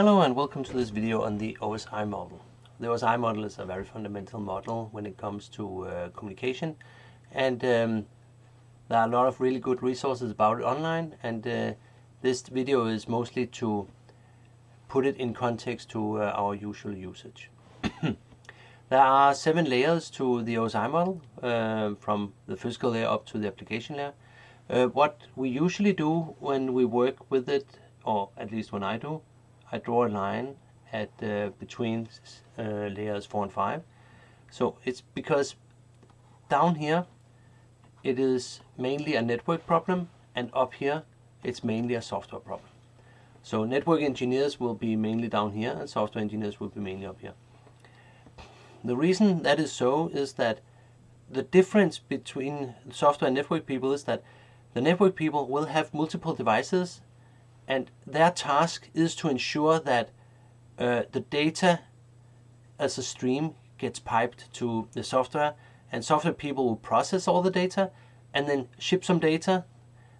Hello and welcome to this video on the OSI model. The OSI model is a very fundamental model when it comes to uh, communication and um, there are a lot of really good resources about it online and uh, this video is mostly to put it in context to uh, our usual usage. there are seven layers to the OSI model uh, from the physical layer up to the application layer. Uh, what we usually do when we work with it, or at least when I do, I draw a line at uh, between uh, layers 4 and 5. So it's because down here it is mainly a network problem and up here it's mainly a software problem. So network engineers will be mainly down here and software engineers will be mainly up here. The reason that is so is that the difference between software and network people is that the network people will have multiple devices and their task is to ensure that uh, the data as a stream gets piped to the software and software people will process all the data and then ship some data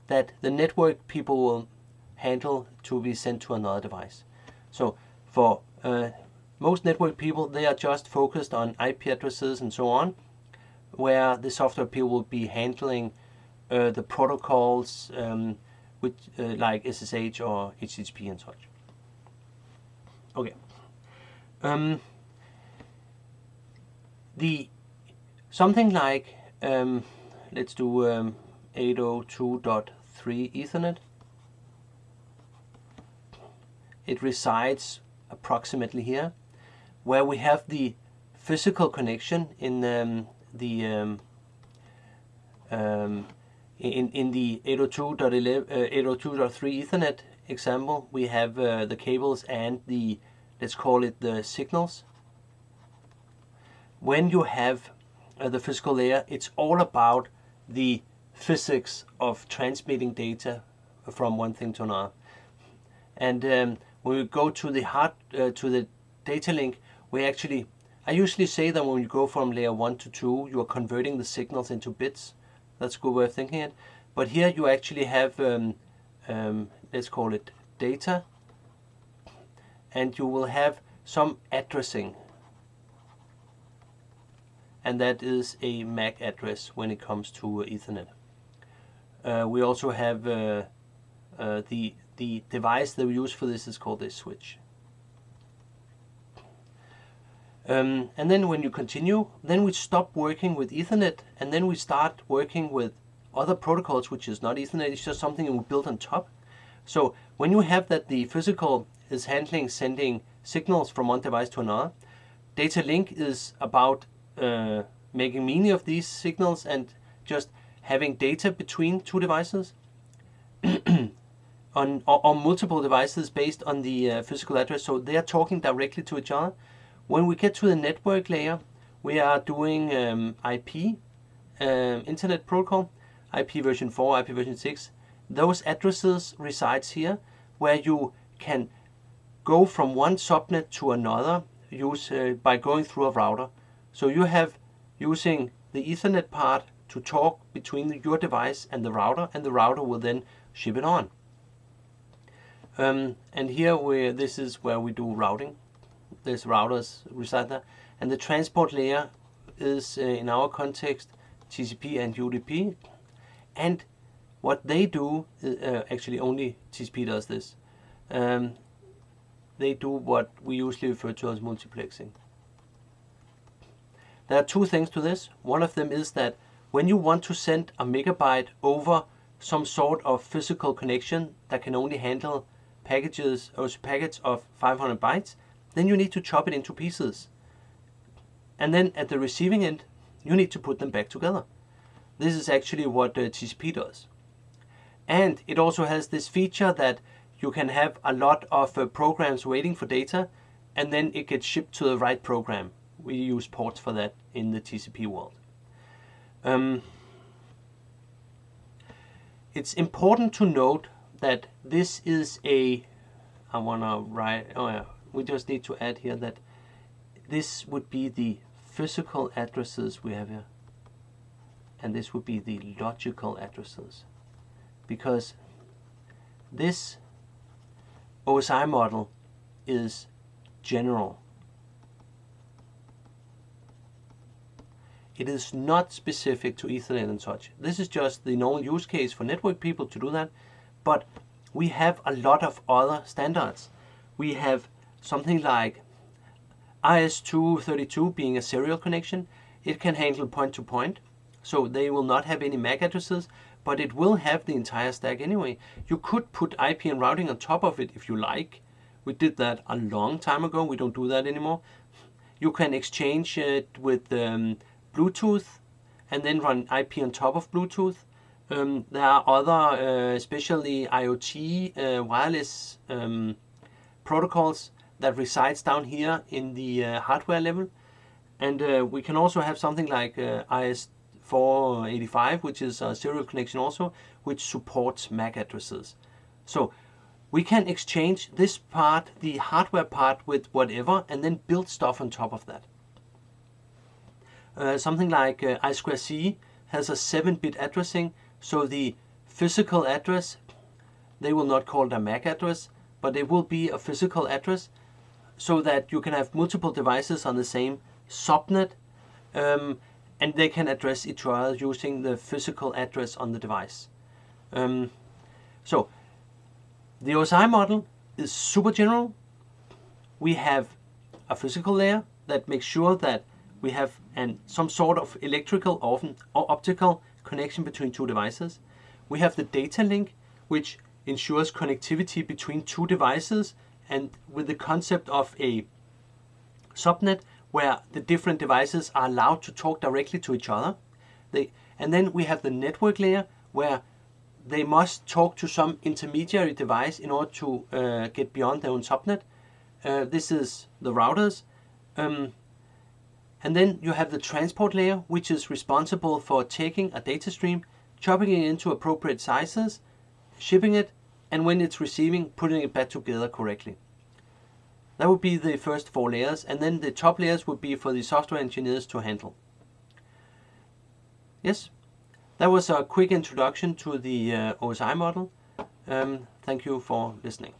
that the network people will handle to be sent to another device. So for uh, most network people, they are just focused on IP addresses and so on, where the software people will be handling uh, the protocols, um, with uh, like SSH or HTTP and such. Okay. Um, the something like um, let's do um, 802.3 Ethernet. It resides approximately here, where we have the physical connection in um, the um, um, in, in the 802.11, uh, 802.3 Ethernet example, we have uh, the cables and the, let's call it the signals. When you have uh, the physical layer, it's all about the physics of transmitting data from one thing to another. And um, when we go to the hard, uh, to the data link, we actually, I usually say that when you go from layer 1 to 2, you are converting the signals into bits. That's a good way of thinking it. But here you actually have, um, um, let's call it data, and you will have some addressing. And that is a MAC address when it comes to Ethernet. Uh, we also have uh, uh, the, the device that we use for this is called a switch. Um, and then when you continue, then we stop working with Ethernet and then we start working with other protocols, which is not Ethernet, it's just something we build on top. So when you have that the physical is handling sending signals from one device to another, data link is about uh, making meaning of these signals and just having data between two devices on, on multiple devices based on the uh, physical address. So they are talking directly to each other. When we get to the network layer, we are doing um, IP, um, Internet Protocol, IP version 4, IP version 6. Those addresses resides here, where you can go from one subnet to another use uh, by going through a router. So you have using the Ethernet part to talk between your device and the router, and the router will then ship it on. Um, and here we this is where we do routing there's routers reside there. And the transport layer is, uh, in our context, TCP and UDP. And what they do, uh, actually only TCP does this, um, they do what we usually refer to as multiplexing. There are two things to this. One of them is that when you want to send a megabyte over some sort of physical connection that can only handle packages or packets of 500 bytes, then you need to chop it into pieces. And then at the receiving end, you need to put them back together. This is actually what uh, TCP does. And it also has this feature that you can have a lot of uh, programs waiting for data and then it gets shipped to the right program. We use ports for that in the TCP world. Um, it's important to note that this is a, I want to write, oh yeah, we just need to add here that this would be the physical addresses we have here and this would be the logical addresses because this OSI model is general. It is not specific to Ethernet and such. This is just the normal use case for network people to do that. But we have a lot of other standards. We have something like RS-232 being a serial connection. It can handle point-to-point, -point, so they will not have any MAC addresses, but it will have the entire stack anyway. You could put IP and routing on top of it if you like. We did that a long time ago. We don't do that anymore. You can exchange it with um, Bluetooth and then run IP on top of Bluetooth. Um, there are other, uh, especially IoT uh, wireless um, protocols that resides down here in the uh, hardware level. And uh, we can also have something like uh, RS485, which is a serial connection also, which supports MAC addresses. So we can exchange this part, the hardware part, with whatever, and then build stuff on top of that. Uh, something like uh, I2C has a 7-bit addressing, so the physical address, they will not call it a MAC address, but it will be a physical address so that you can have multiple devices on the same subnet um, and they can address each other using the physical address on the device. Um, so the OSI model is super general. We have a physical layer that makes sure that we have an, some sort of electrical often, or optical connection between two devices. We have the data link, which ensures connectivity between two devices and with the concept of a subnet where the different devices are allowed to talk directly to each other. They, and then we have the network layer where they must talk to some intermediary device in order to uh, get beyond their own subnet. Uh, this is the routers. Um, and then you have the transport layer, which is responsible for taking a data stream, chopping it into appropriate sizes, shipping it, and when it's receiving, putting it back together correctly. That would be the first four layers, and then the top layers would be for the software engineers to handle. Yes, that was a quick introduction to the uh, OSI model. Um, thank you for listening.